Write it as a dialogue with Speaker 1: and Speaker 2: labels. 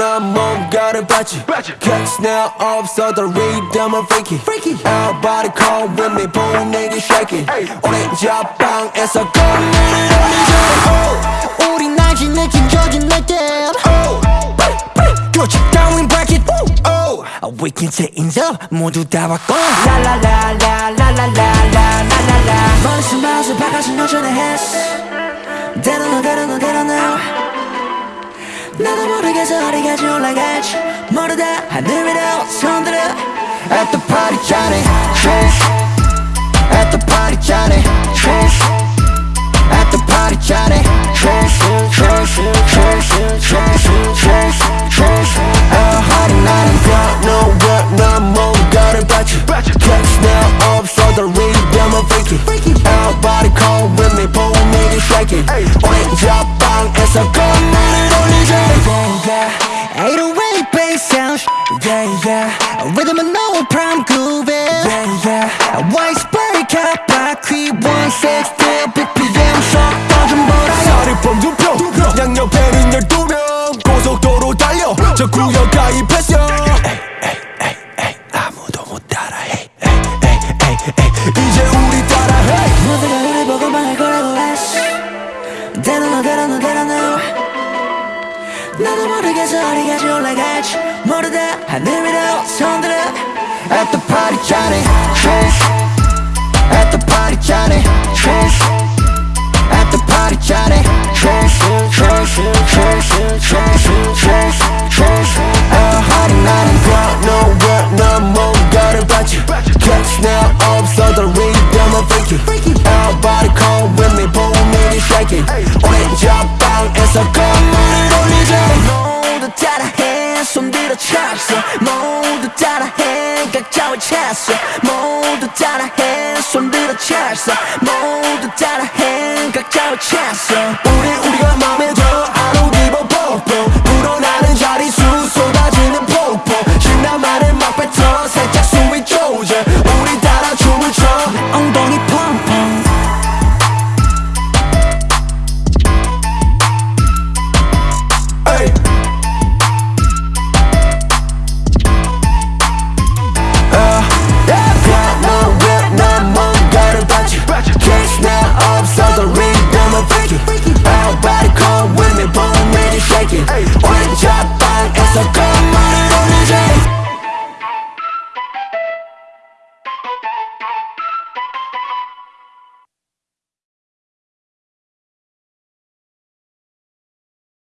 Speaker 1: 난 뭔가를 봤지 Cause now 없어 the rhythm of freaky Everybody come with me 분위기 shaking 오렌지 앞방에서 건물을 올리자
Speaker 2: 우린 아직 느낀 조진 날때
Speaker 1: 그렇지 down break it oh.
Speaker 2: We can change up 모두 다 바꿔
Speaker 1: 라라라라라라라라라라
Speaker 2: 머릿속 마우스 바깥은 여전히 했어 대로 너 대로 너 대로 너 나도 모르겠어 어디까지 올라갈지 모르다 하늘 위로 손들어
Speaker 1: At the party Johnny Trish At the party Johnny Trish At the party Johnny Trish Trish Trish Trish Trish Trish 하루 나는 너너왜 난 뭔가를 봤지 Catch now 없어 the rhythm of freaky Everybody come with me 분위기 shaking 오렌지 앞방에서 건물 을 올리자
Speaker 2: Ain't a way bass sound
Speaker 1: Yeah yeah
Speaker 2: Rhythm and no prime groove
Speaker 1: Yeah yeah
Speaker 2: White spray cut by creep one six still BPM 속도 좀 보라
Speaker 1: 사리범 두표 양옆에는 열두 명 고속도로 달려 저 구역 가입했어
Speaker 2: 모르겠어 어디까지 올라갈지 모르다 하늘 위로 손들어
Speaker 1: At the party Johnny Trish At the party Johnny Trish At the party Johnny Trish Trish Trish Trish Trish 내 손들어 찼어
Speaker 2: 모두 따라해 각자의 찼어 모두 따라해 손들어 찼어 모두 따라해.